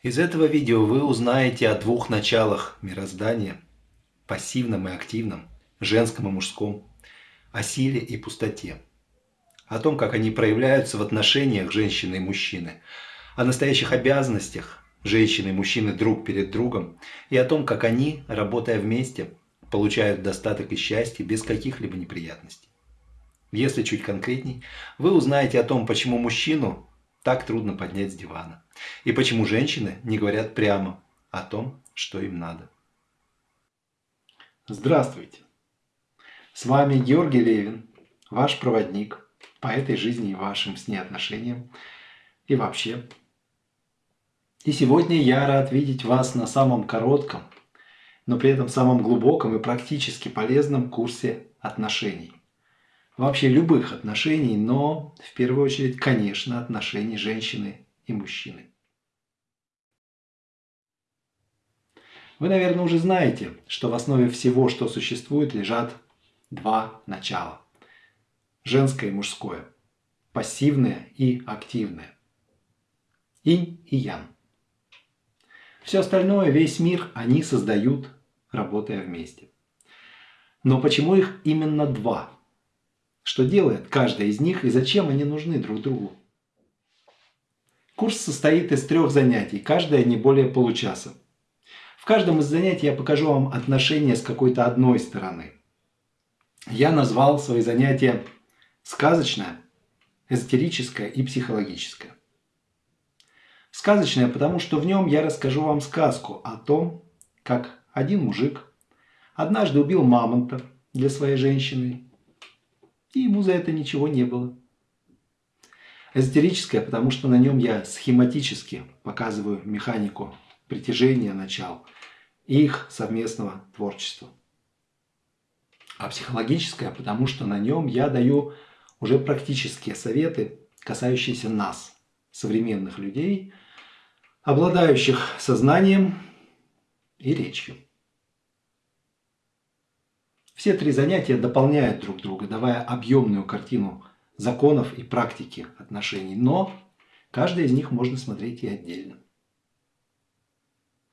Из этого видео вы узнаете о двух началах мироздания – пассивном и активном, женском и мужском, о силе и пустоте, о том, как они проявляются в отношениях женщины и мужчины, о настоящих обязанностях женщины и мужчины друг перед другом и о том, как они, работая вместе, получают достаток и счастье без каких-либо неприятностей. Если чуть конкретней, вы узнаете о том, почему мужчину так трудно поднять с дивана. И почему женщины не говорят прямо о том, что им надо. Здравствуйте! С вами Георгий Левин, ваш проводник по этой жизни и вашим с ней отношениям и вообще. И сегодня я рад видеть вас на самом коротком, но при этом самом глубоком и практически полезном курсе отношений вообще любых отношений, но в первую очередь, конечно, отношений женщины и мужчины. Вы, наверное, уже знаете, что в основе всего, что существует, лежат два начала. Женское и мужское. Пассивное и активное. Инь и ян. Все остальное, весь мир, они создают, работая вместе. Но почему их именно два? что делает каждая из них и зачем они нужны друг другу. Курс состоит из трех занятий, каждое не более получаса. В каждом из занятий я покажу вам отношения с какой-то одной стороны. Я назвал свои занятия сказочное, эзотерическое и психологическое. Сказочное, потому что в нем я расскажу вам сказку о том, как один мужик однажды убил мамонта для своей женщины и ему за это ничего не было. Эзотерическое, потому что на нем я схематически показываю механику притяжения начал и их совместного творчества. А психологическое, потому что на нем я даю уже практические советы, касающиеся нас, современных людей, обладающих сознанием и речью. Все три занятия дополняют друг друга, давая объемную картину законов и практики отношений, но каждое из них можно смотреть и отдельно.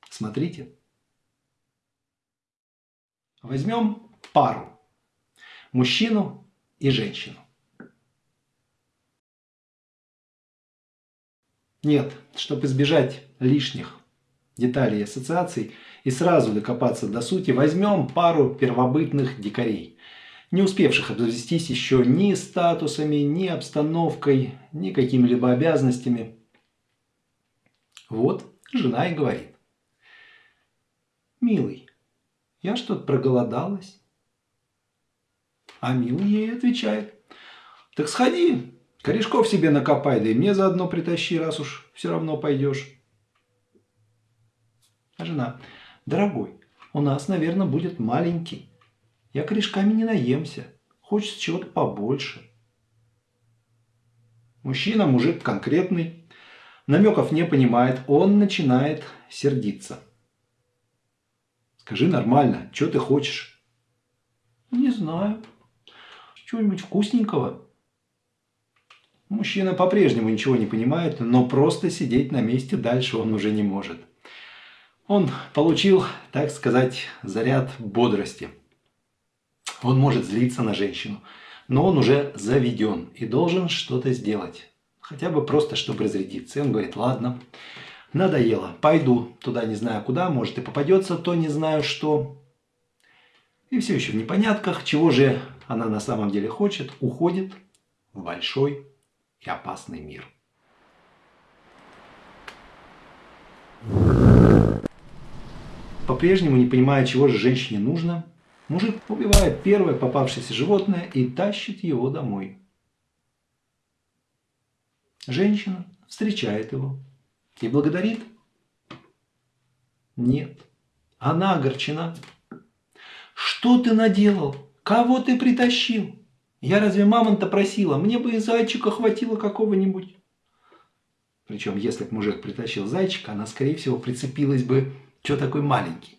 Смотрите. Возьмем пару. Мужчину и женщину. Нет, чтобы избежать лишних деталей и ассоциаций и сразу докопаться до сути, возьмем пару первобытных дикарей, не успевших обзавестись еще ни статусами, ни обстановкой, ни какими-либо обязанностями. Вот жена и говорит. «Милый, я что-то проголодалась». А милый ей отвечает. «Так сходи, корешков себе накопай, да и мне заодно притащи, раз уж все равно пойдешь». А жена, дорогой, у нас, наверное, будет маленький. Я корешками не наемся. Хочется чего-то побольше. Мужчина, мужик конкретный, намеков не понимает, он начинает сердиться. Скажи нормально, что ты хочешь? Не знаю. Чего-нибудь вкусненького. Мужчина по-прежнему ничего не понимает, но просто сидеть на месте дальше он уже не может. Он получил, так сказать, заряд бодрости. Он может злиться на женщину, но он уже заведен и должен что-то сделать. Хотя бы просто, чтобы разрядиться. И он говорит, ладно, надоело, пойду туда не знаю куда, может и попадется, то не знаю что. И все еще в непонятках, чего же она на самом деле хочет, уходит в большой и опасный мир. По-прежнему не понимая, чего же женщине нужно, мужик убивает первое попавшееся животное и тащит его домой. Женщина встречает его и благодарит. Нет, она огорчена. Что ты наделал? Кого ты притащил? Я разве мамонта просила? Мне бы и зайчика хватило какого-нибудь. Причем, если бы мужик притащил зайчика, она, скорее всего, прицепилась бы что такой маленький?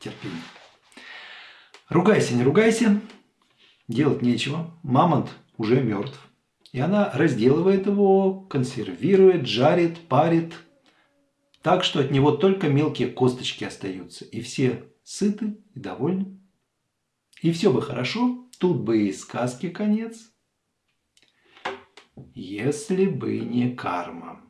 Терпение. Ругайся, не ругайся. Делать нечего. Мамонт уже мертв. И она разделывает его, консервирует, жарит, парит. так что от него только мелкие косточки остаются, и все сыты и довольны. И все бы хорошо, тут бы и сказки конец, если бы не карма.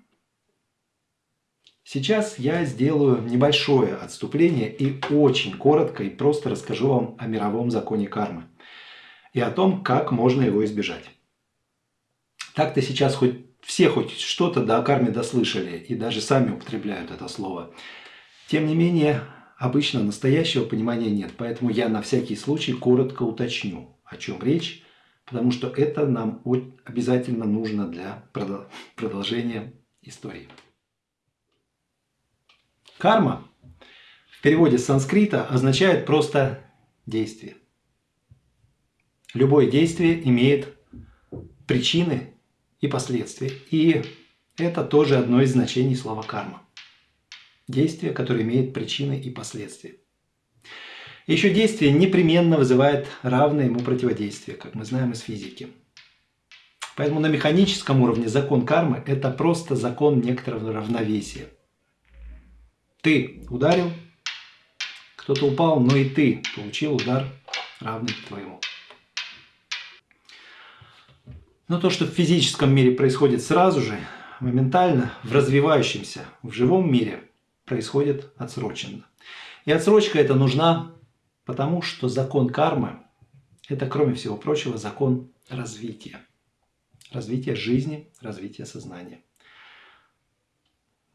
Сейчас я сделаю небольшое отступление и очень коротко и просто расскажу вам о мировом законе кармы и о том, как можно его избежать. Так-то сейчас хоть все хоть что-то до карме дослышали и даже сами употребляют это слово. Тем не менее, обычно настоящего понимания нет, поэтому я на всякий случай коротко уточню, о чем речь, потому что это нам обязательно нужно для продолжения истории. Карма в переводе с санскрита означает просто действие. Любое действие имеет причины и последствия. И это тоже одно из значений слова карма. Действие, которое имеет причины и последствия. Еще действие непременно вызывает равное ему противодействие, как мы знаем из физики. Поэтому на механическом уровне закон кармы – это просто закон некоторого равновесия. Ты ударил, кто-то упал, но и ты получил удар равный твоему. Но то, что в физическом мире происходит сразу же, моментально, в развивающемся, в живом мире, происходит отсроченно. И отсрочка эта нужна, потому что закон кармы – это, кроме всего прочего, закон развития. Развития жизни, развития сознания.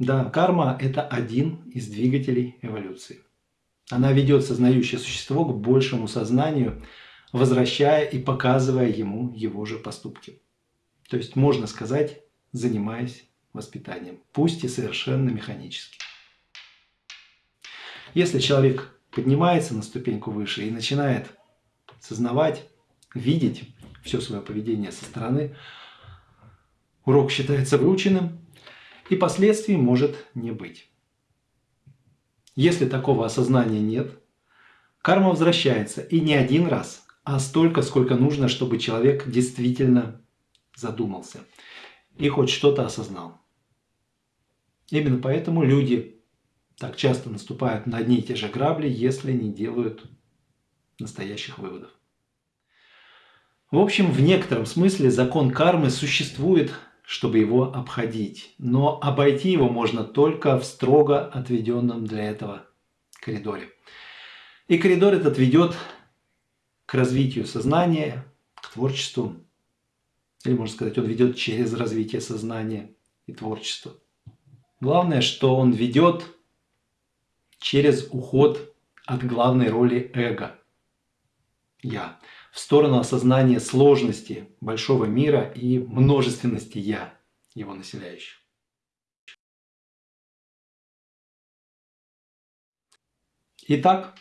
Да, карма – это один из двигателей эволюции. Она ведет сознающее существо к большему сознанию, возвращая и показывая ему его же поступки. То есть, можно сказать, занимаясь воспитанием, пусть и совершенно механически. Если человек поднимается на ступеньку выше и начинает сознавать, видеть все свое поведение со стороны, урок считается выученным, и последствий может не быть. Если такого осознания нет, карма возвращается и не один раз, а столько, сколько нужно, чтобы человек действительно задумался и хоть что-то осознал. Именно поэтому люди так часто наступают на одни и те же грабли, если не делают настоящих выводов. В общем, в некотором смысле закон кармы существует чтобы его обходить. Но обойти его можно только в строго отведенном для этого коридоре. И коридор этот ведет к развитию сознания, к творчеству. Или, можно сказать, он ведет через развитие сознания и творчества. Главное, что он ведет через уход от главной роли эго – я в сторону осознания сложности большого мира и множественности «я», его населяющих. Итак,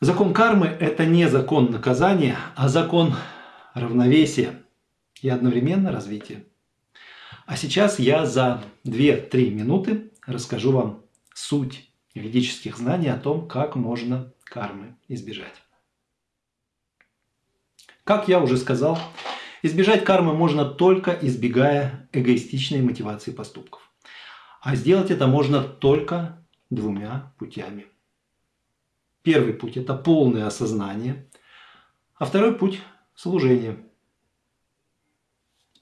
закон кармы – это не закон наказания, а закон равновесия и одновременно развития. А сейчас я за 2-3 минуты расскажу вам суть ведических знаний о том, как можно кармы избежать. Как я уже сказал, избежать кармы можно только избегая эгоистичной мотивации поступков. А сделать это можно только двумя путями. Первый путь – это полное осознание, а второй путь – служение.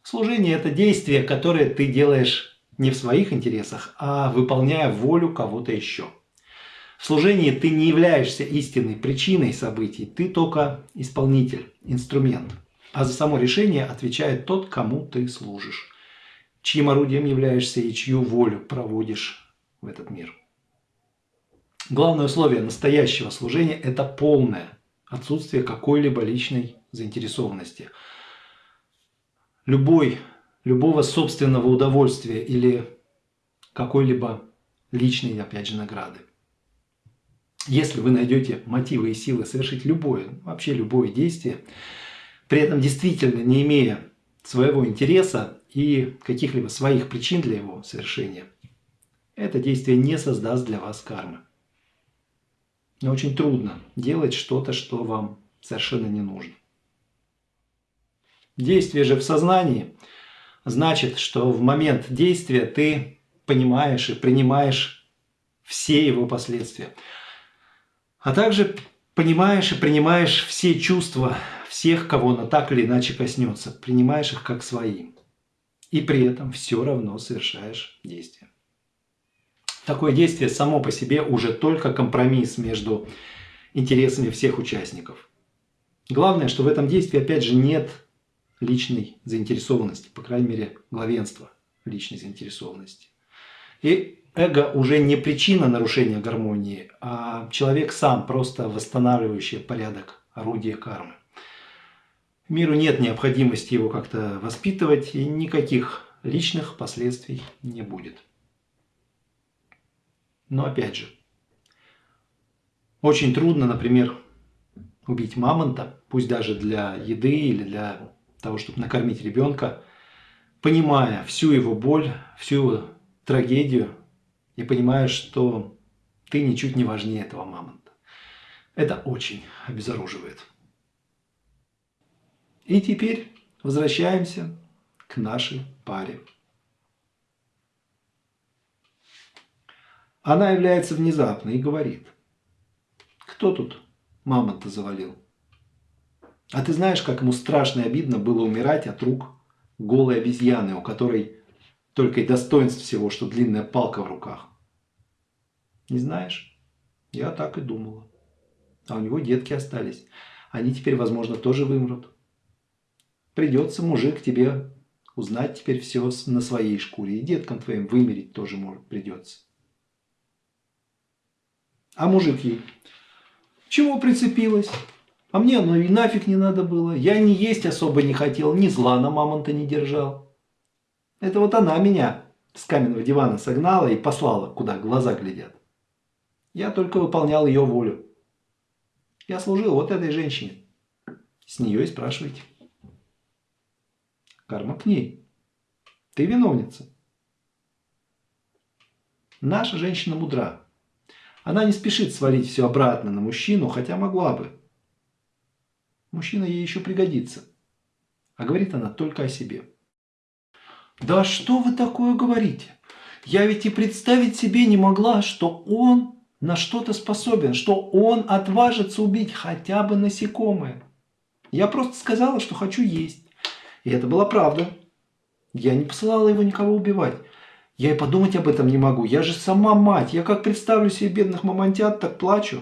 Служение – это действие, которое ты делаешь не в своих интересах, а выполняя волю кого-то еще – в служении ты не являешься истинной причиной событий, ты только исполнитель, инструмент. А за само решение отвечает тот, кому ты служишь, чьим орудием являешься и чью волю проводишь в этот мир. Главное условие настоящего служения – это полное отсутствие какой-либо личной заинтересованности. Любой, любого собственного удовольствия или какой-либо личной, опять же, награды. Если вы найдете мотивы и силы совершить любое, вообще любое действие, при этом действительно не имея своего интереса и каких-либо своих причин для его совершения, это действие не создаст для вас кармы. Но очень трудно делать что-то, что вам совершенно не нужно. Действие же в сознании значит, что в момент действия ты понимаешь и принимаешь все его последствия. А также понимаешь и принимаешь все чувства всех, кого она так или иначе коснется. Принимаешь их как свои. И при этом все равно совершаешь действие. Такое действие само по себе уже только компромисс между интересами всех участников. Главное, что в этом действии, опять же, нет личной заинтересованности, по крайней мере, главенства личной заинтересованности. И эго уже не причина нарушения гармонии, а человек сам, просто восстанавливающий порядок, орудие кармы. Миру нет необходимости его как-то воспитывать, и никаких личных последствий не будет. Но опять же, очень трудно, например, убить мамонта, пусть даже для еды или для того, чтобы накормить ребенка, понимая всю его боль, всю его трагедию и понимая, что ты ничуть не важнее этого мамонта. Это очень обезоруживает. И теперь возвращаемся к нашей паре. Она является внезапно и говорит, кто тут мамонта завалил? А ты знаешь, как ему страшно и обидно было умирать от рук голой обезьяны, у которой только и достоинств всего, что длинная палка в руках. Не знаешь? Я так и думала. А у него детки остались. Они теперь, возможно, тоже вымрут. Придется, мужик, тебе узнать теперь все на своей шкуре. И деткам твоим вымереть тоже может придется. А мужик ей, чего прицепилась? А мне оно и нафиг не надо было. Я не есть особо не хотел, ни зла на мамонта не держал. Это вот она меня с каменного дивана согнала и послала, куда глаза глядят. Я только выполнял ее волю. Я служил вот этой женщине. С нее и спрашивайте. Карма к ней. Ты виновница. Наша женщина мудра. Она не спешит свалить все обратно на мужчину, хотя могла бы. Мужчина ей еще пригодится. А говорит она только о себе. Да что вы такое говорите? Я ведь и представить себе не могла, что он на что-то способен, что он отважится убить хотя бы насекомое. Я просто сказала, что хочу есть. И это была правда. Я не посылала его никого убивать. Я и подумать об этом не могу. Я же сама мать. Я как представлю себе бедных мамонтят, так плачу.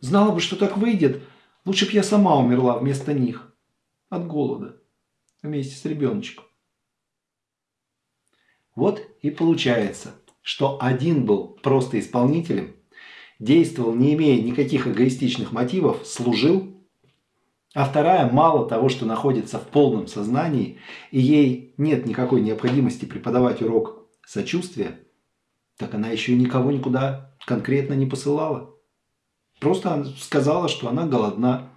Знала бы, что так выйдет. Лучше бы я сама умерла вместо них. От голода. Вместе с ребеночком. Вот и получается, что один был просто исполнителем, действовал не имея никаких эгоистичных мотивов, служил а вторая мало того, что находится в полном сознании, и ей нет никакой необходимости преподавать урок сочувствия, так она еще и никого никуда конкретно не посылала. Просто сказала, что она голодна.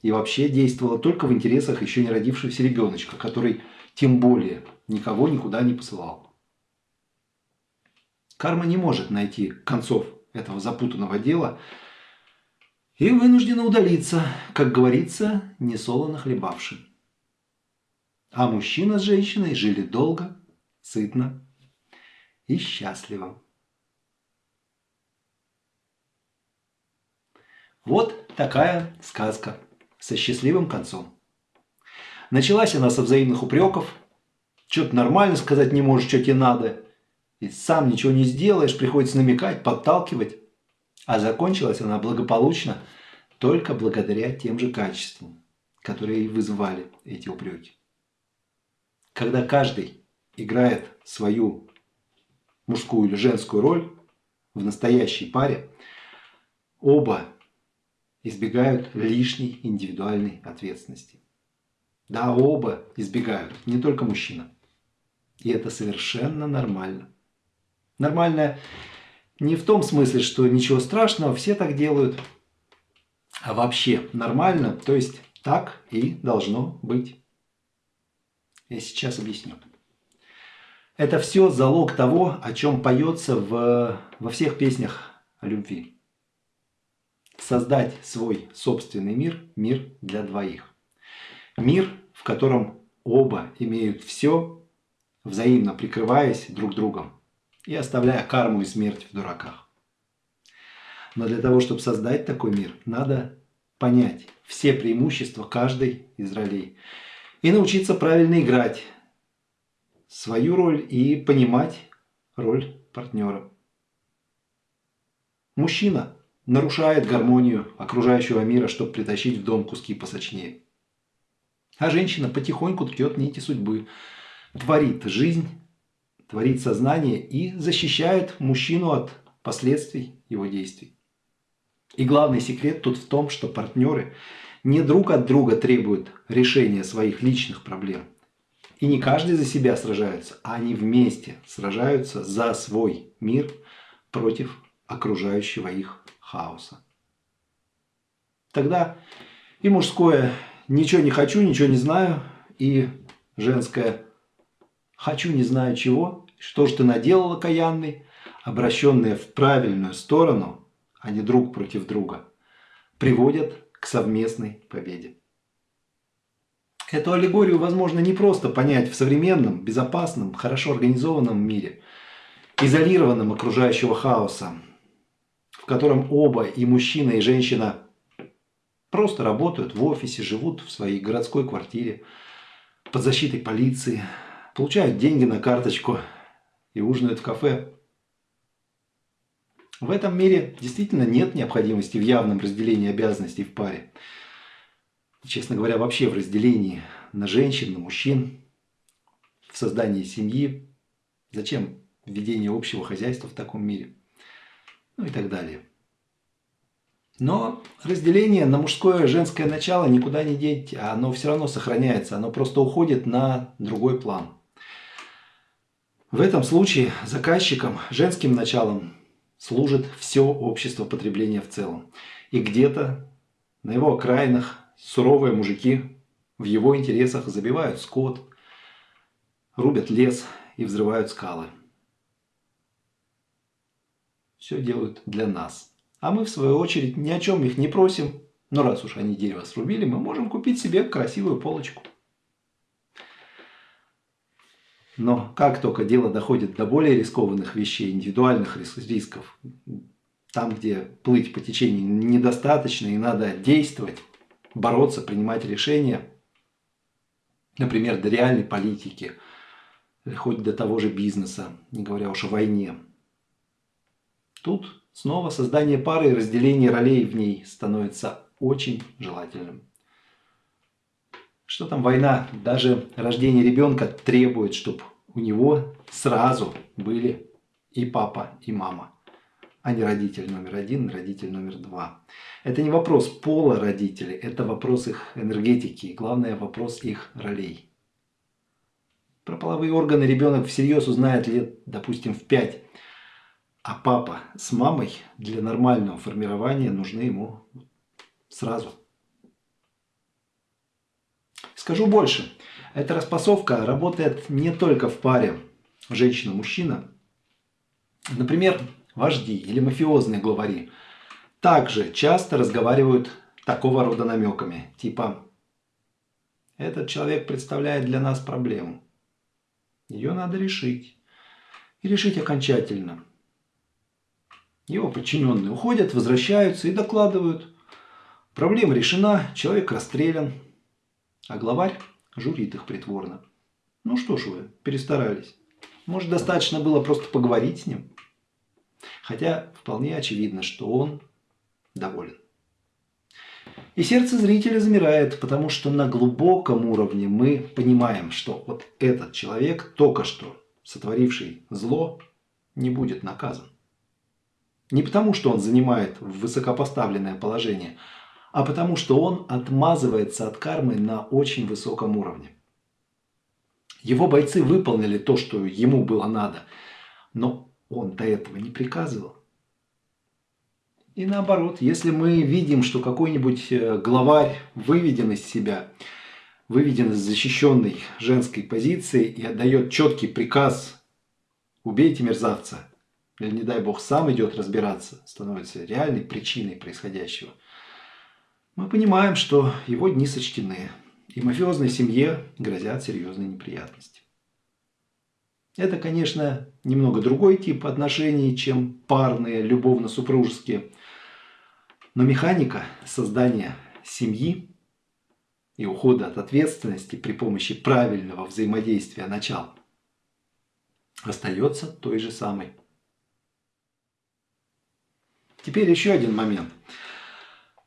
И вообще действовала только в интересах еще не родившегося ребеночка, который тем более никого никуда не посылал. Карма не может найти концов этого запутанного дела, и вынуждена удалиться, как говорится, несолоно хлебавши. А мужчина с женщиной жили долго, сытно и счастливо. Вот такая сказка со счастливым концом. Началась она со взаимных упреков. Что-то нормально сказать не можешь, что тебе надо. И сам ничего не сделаешь, приходится намекать, подталкивать. А закончилась она благополучно только благодаря тем же качествам, которые и вызывали эти упреки. Когда каждый играет свою мужскую или женскую роль в настоящей паре, оба избегают лишней индивидуальной ответственности. Да, оба избегают, не только мужчина. И это совершенно нормально. Нормально не в том смысле, что ничего страшного, все так делают, а вообще нормально, то есть так и должно быть. Я сейчас объясню. Это все залог того, о чем поется в, во всех песнях о любви. Создать свой собственный мир, мир для двоих. Мир, в котором оба имеют все, взаимно прикрываясь друг другом и оставляя карму и смерть в дураках. Но для того, чтобы создать такой мир, надо понять все преимущества каждой из ролей и научиться правильно играть свою роль и понимать роль партнера. Мужчина нарушает гармонию окружающего мира, чтобы притащить в дом куски посочнее. А женщина потихоньку ткет нити судьбы, творит жизнь, творит сознание и защищает мужчину от последствий его действий. И главный секрет тут в том, что партнеры не друг от друга требуют решения своих личных проблем. И не каждый за себя сражается, а они вместе сражаются за свой мир против окружающего их хаоса. Тогда и мужское «ничего не хочу, ничего не знаю», и женское «хочу, не знаю чего», «что ж ты наделал, окаянный», обращенные в правильную сторону – а не друг против друга, приводят к совместной победе. Эту аллегорию возможно не просто понять в современном, безопасном, хорошо организованном мире, изолированном окружающего хаоса, в котором оба, и мужчина, и женщина, просто работают в офисе, живут в своей городской квартире, под защитой полиции, получают деньги на карточку и ужинают в кафе. В этом мире действительно нет необходимости в явном разделении обязанностей в паре. Честно говоря, вообще в разделении на женщин, на мужчин, в создании семьи. Зачем введение общего хозяйства в таком мире? Ну и так далее. Но разделение на мужское и женское начало никуда не деть, оно все равно сохраняется, оно просто уходит на другой план. В этом случае заказчиком, женским началом служит все общество потребления в целом. И где-то на его окраинах суровые мужики в его интересах забивают скот, рубят лес и взрывают скалы. Все делают для нас. А мы, в свою очередь, ни о чем их не просим. Но раз уж они дерево срубили, мы можем купить себе красивую полочку. Но как только дело доходит до более рискованных вещей, индивидуальных рисков, там, где плыть по течению недостаточно и надо действовать, бороться, принимать решения, например, до реальной политики, хоть до того же бизнеса, не говоря уж о войне. Тут снова создание пары и разделение ролей в ней становится очень желательным. Что там война? Даже рождение ребенка требует, чтобы у него сразу были и папа, и мама, а не родитель номер один, родитель номер два. Это не вопрос пола родителей, это вопрос их энергетики, и главное вопрос их ролей. Про половые органы ребенок всерьез узнает лет, допустим, в пять, а папа с мамой для нормального формирования нужны ему сразу. Скажу больше. Эта распасовка работает не только в паре женщина-мужчина. Например, вожди или мафиозные главари также часто разговаривают такого рода намеками. Типа, этот человек представляет для нас проблему. Ее надо решить. И решить окончательно. Его подчиненные уходят, возвращаются и докладывают. Проблема решена, человек расстрелян. А главарь журит их притворно. Ну что ж вы, перестарались. Может, достаточно было просто поговорить с ним? Хотя вполне очевидно, что он доволен. И сердце зрителя замирает, потому что на глубоком уровне мы понимаем, что вот этот человек, только что сотворивший зло, не будет наказан. Не потому, что он занимает высокопоставленное положение, а потому что он отмазывается от кармы на очень высоком уровне. Его бойцы выполнили то, что ему было надо, но он до этого не приказывал. И наоборот, если мы видим, что какой-нибудь э, главарь выведен из себя, выведен из защищенной женской позиции и отдает четкий приказ «убейте мерзавца», или, не дай бог, сам идет разбираться, становится реальной причиной происходящего – мы понимаем, что его дни сочтены, и мафиозной семье грозят серьезные неприятности. Это, конечно, немного другой тип отношений, чем парные, любовно-супружеские. Но механика создания семьи и ухода от ответственности при помощи правильного взаимодействия начал остается той же самой. Теперь еще один момент.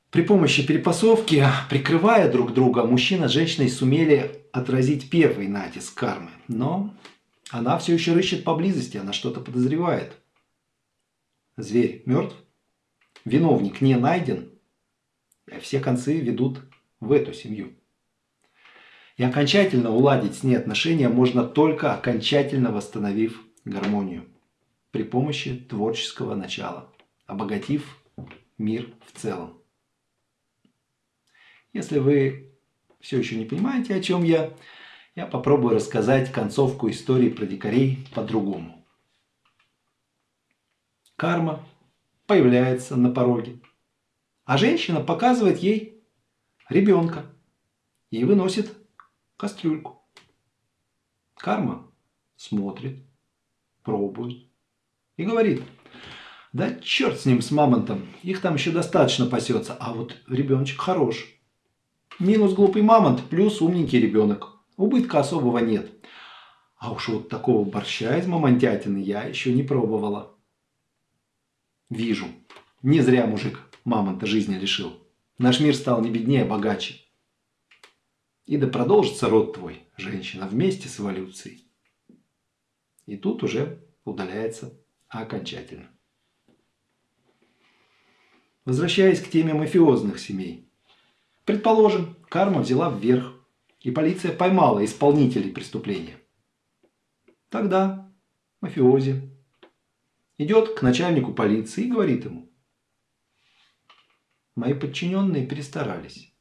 При помощи перепасовки, прикрывая друг друга, мужчина с женщиной сумели отразить первый натиск кармы. Но она все еще рыщет поблизости, она что-то подозревает. Зверь мертв, виновник не найден, все концы ведут в эту семью. И окончательно уладить с ней отношения можно только окончательно восстановив гармонию при помощи творческого начала, обогатив мир в целом. Если вы все еще не понимаете, о чем я, я попробую рассказать концовку истории про дикарей по-другому. Карма появляется на пороге, а женщина показывает ей ребенка и выносит кастрюльку. Карма смотрит, пробует и говорит, да черт с ним, с мамонтом, их там еще достаточно пасется, а вот ребеночек хорош. Минус глупый мамонт, плюс умненький ребенок. Убытка особого нет. А уж вот такого борща из мамонтятины я еще не пробовала. Вижу. Не зря мужик мамонта жизни лишил. Наш мир стал не беднее, а богаче. И да продолжится род твой, женщина, вместе с эволюцией. И тут уже удаляется окончательно. Возвращаясь к теме мафиозных семей. Предположим, карма взяла вверх и полиция поймала исполнителей преступления. Тогда мафиози идет к начальнику полиции и говорит ему, мои подчиненные перестарались.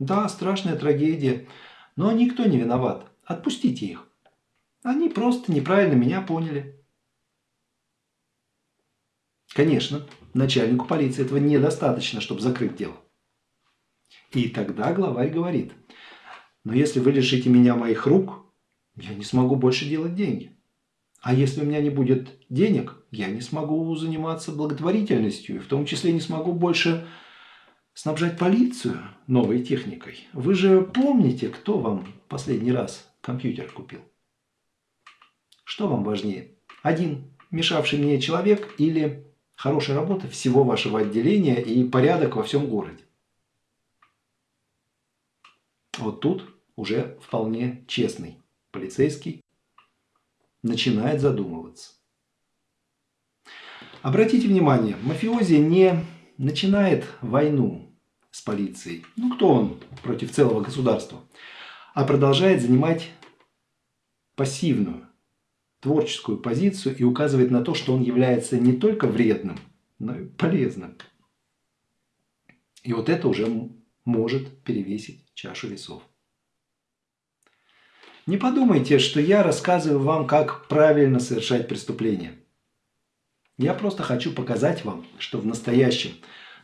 Да, страшная трагедия, но никто не виноват. Отпустите их. Они просто неправильно меня поняли. Конечно, начальнику полиции этого недостаточно, чтобы закрыть дело. И тогда главарь говорит – но если вы лишите меня моих рук, я не смогу больше делать деньги. А если у меня не будет денег, я не смогу заниматься благотворительностью, и в том числе не смогу больше снабжать полицию новой техникой. Вы же помните, кто вам последний раз компьютер купил? Что вам важнее? Один мешавший мне человек или хорошая работа всего вашего отделения и порядок во всем городе? Вот тут уже вполне честный полицейский начинает задумываться. Обратите внимание, мафиози не начинает войну с полицией. Ну, кто он против целого государства? А продолжает занимать пассивную, творческую позицию и указывает на то, что он является не только вредным, но и полезным. И вот это уже может перевесить чашу весов. Не подумайте, что я рассказываю вам, как правильно совершать преступления. Я просто хочу показать вам, что в настоящем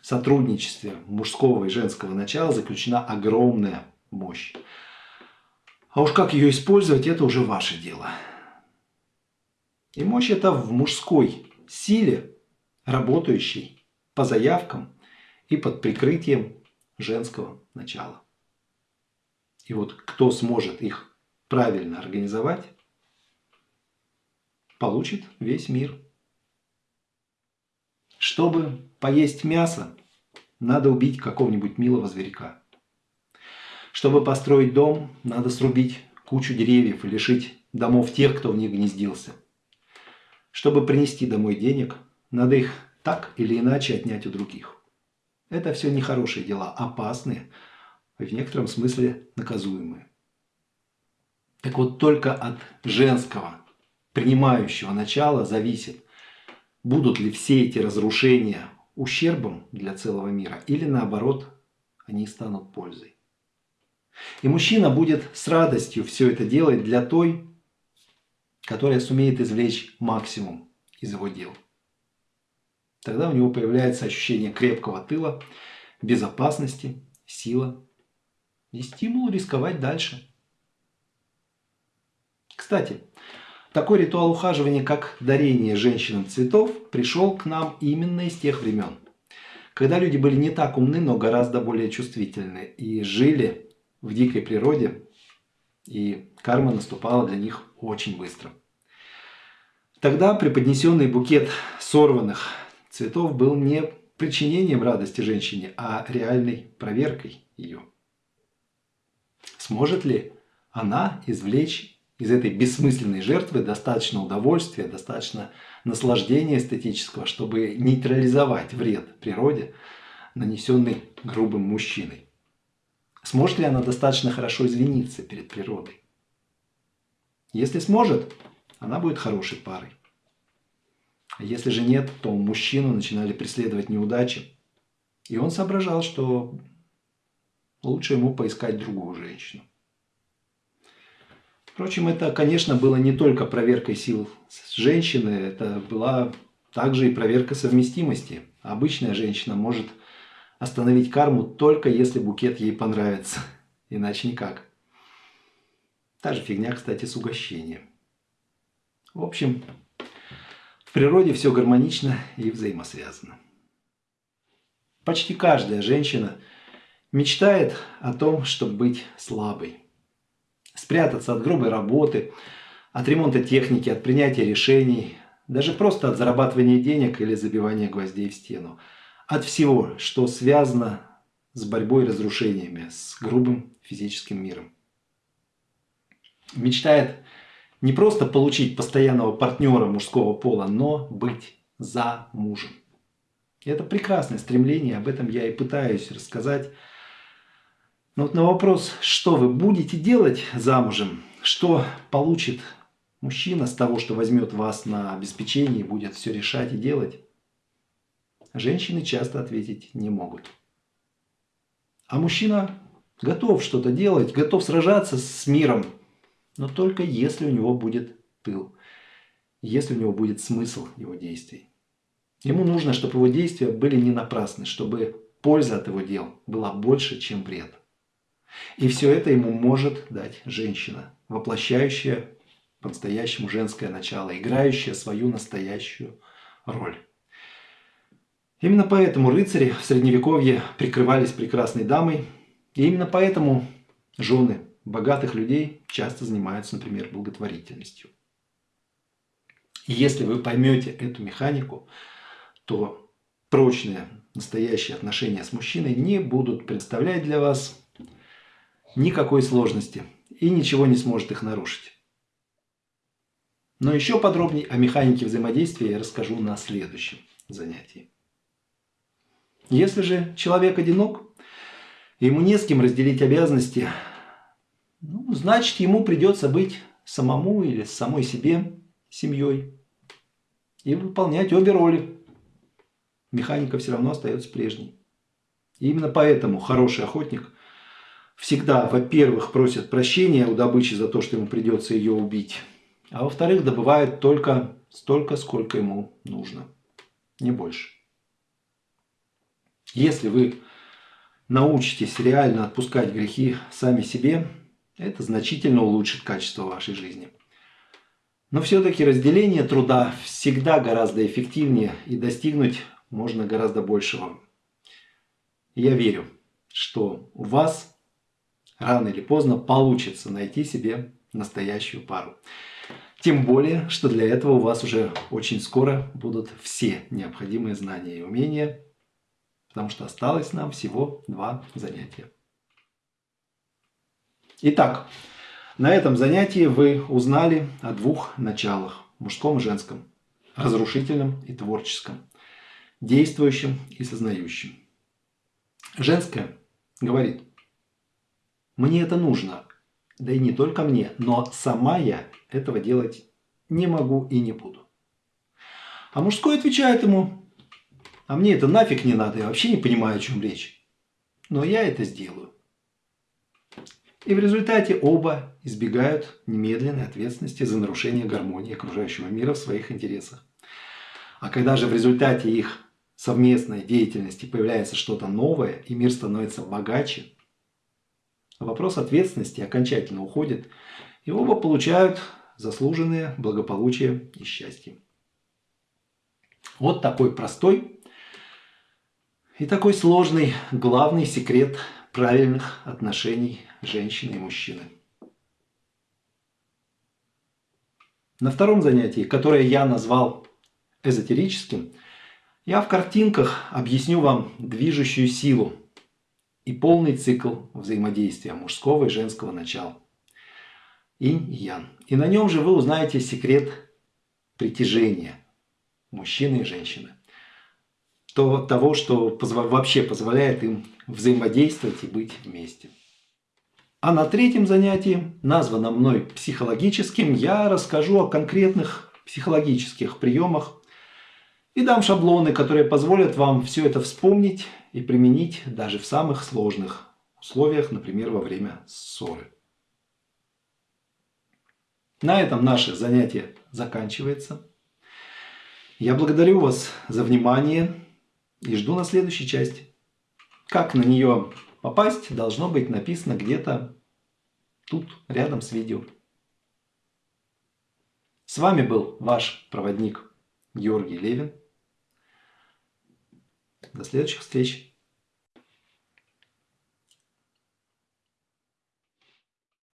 сотрудничестве мужского и женского начала заключена огромная мощь. А уж как ее использовать, это уже ваше дело. И мощь это в мужской силе, работающей по заявкам и под прикрытием женского начала. И вот кто сможет их правильно организовать, получит весь мир. Чтобы поесть мясо, надо убить какого-нибудь милого зверька. Чтобы построить дом, надо срубить кучу деревьев и лишить домов тех, кто в них гнездился. Чтобы принести домой денег, надо их так или иначе отнять у других. Это все нехорошие дела, опасные, в некотором смысле наказуемые. Так вот, только от женского принимающего начала зависит, будут ли все эти разрушения ущербом для целого мира или наоборот, они станут пользой. И мужчина будет с радостью все это делать для той, которая сумеет извлечь максимум из его дел. Тогда у него появляется ощущение крепкого тыла, безопасности, сила и стимул рисковать дальше – кстати, Такой ритуал ухаживания, как дарение женщинам цветов, пришел к нам именно из тех времен, когда люди были не так умны, но гораздо более чувствительны и жили в дикой природе, и карма наступала для них очень быстро. Тогда преподнесенный букет сорванных цветов был не причинением радости женщине, а реальной проверкой ее. Сможет ли она извлечь из этой бессмысленной жертвы достаточно удовольствия, достаточно наслаждения эстетического, чтобы нейтрализовать вред природе, нанесенный грубым мужчиной? Сможет ли она достаточно хорошо извиниться перед природой? Если сможет, она будет хорошей парой. А если же нет, то мужчину начинали преследовать неудачи. И он соображал, что лучше ему поискать другую женщину. Впрочем, это, конечно, было не только проверкой сил женщины, это была также и проверка совместимости. Обычная женщина может остановить карму только если букет ей понравится, иначе никак. Та же фигня, кстати, с угощением. В общем, в природе все гармонично и взаимосвязано. Почти каждая женщина мечтает о том, чтобы быть слабой. Спрятаться от грубой работы, от ремонта техники, от принятия решений, даже просто от зарабатывания денег или забивания гвоздей в стену. От всего, что связано с борьбой и разрушениями, с грубым физическим миром. Мечтает не просто получить постоянного партнера мужского пола, но быть за мужем. это прекрасное стремление, об этом я и пытаюсь рассказать. Но вот на вопрос, что вы будете делать замужем, что получит мужчина с того, что возьмет вас на обеспечение и будет все решать и делать, женщины часто ответить не могут. А мужчина готов что-то делать, готов сражаться с миром, но только если у него будет тыл, если у него будет смысл его действий. Ему нужно, чтобы его действия были не напрасны, чтобы польза от его дел была больше, чем вред. И все это ему может дать женщина, воплощающая по-настоящему женское начало, играющая свою настоящую роль. Именно поэтому рыцари в Средневековье прикрывались прекрасной дамой, и именно поэтому жены богатых людей часто занимаются, например, благотворительностью. И если вы поймете эту механику, то прочные настоящие отношения с мужчиной не будут представлять для вас никакой сложности и ничего не сможет их нарушить. Но еще подробнее о механике взаимодействия я расскажу на следующем занятии. Если же человек одинок, ему не с кем разделить обязанности, ну, значит, ему придется быть самому или самой себе семьей и выполнять обе роли. Механика все равно остается прежней. И именно поэтому хороший охотник всегда, во-первых, просит прощения у добычи за то, что ему придется ее убить, а во-вторых, добывает только столько, сколько ему нужно, не больше. Если вы научитесь реально отпускать грехи сами себе, это значительно улучшит качество вашей жизни. Но все-таки разделение труда всегда гораздо эффективнее и достигнуть можно гораздо большего. Я верю, что у вас рано или поздно получится найти себе настоящую пару. Тем более, что для этого у вас уже очень скоро будут все необходимые знания и умения, потому что осталось нам всего два занятия. Итак, на этом занятии вы узнали о двух началах – мужском и женском, разрушительном и творческом, действующем и сознающем. Женское говорит, мне это нужно, да и не только мне, но сама я этого делать не могу и не буду. А мужской отвечает ему, а мне это нафиг не надо, я вообще не понимаю, о чем речь. Но я это сделаю. И в результате оба избегают немедленной ответственности за нарушение гармонии окружающего мира в своих интересах. А когда же в результате их совместной деятельности появляется что-то новое, и мир становится богаче, вопрос ответственности окончательно уходит, и оба получают заслуженное благополучие и счастье. Вот такой простой и такой сложный главный секрет правильных отношений женщины и мужчины. На втором занятии, которое я назвал эзотерическим, я в картинках объясню вам движущую силу и полный цикл взаимодействия мужского и женского начала. Инь и ян. И на нем же вы узнаете секрет притяжения мужчины и женщины. То, того, что позво, вообще позволяет им взаимодействовать и быть вместе. А на третьем занятии, названном мной психологическим, я расскажу о конкретных психологических приемах и дам шаблоны, которые позволят вам все это вспомнить и применить даже в самых сложных условиях, например, во время ссоры. На этом наше занятие заканчивается. Я благодарю вас за внимание и жду на следующей части. Как на нее попасть, должно быть написано где-то тут, рядом с видео. С вами был ваш проводник Георгий Левин. До следующих встреч.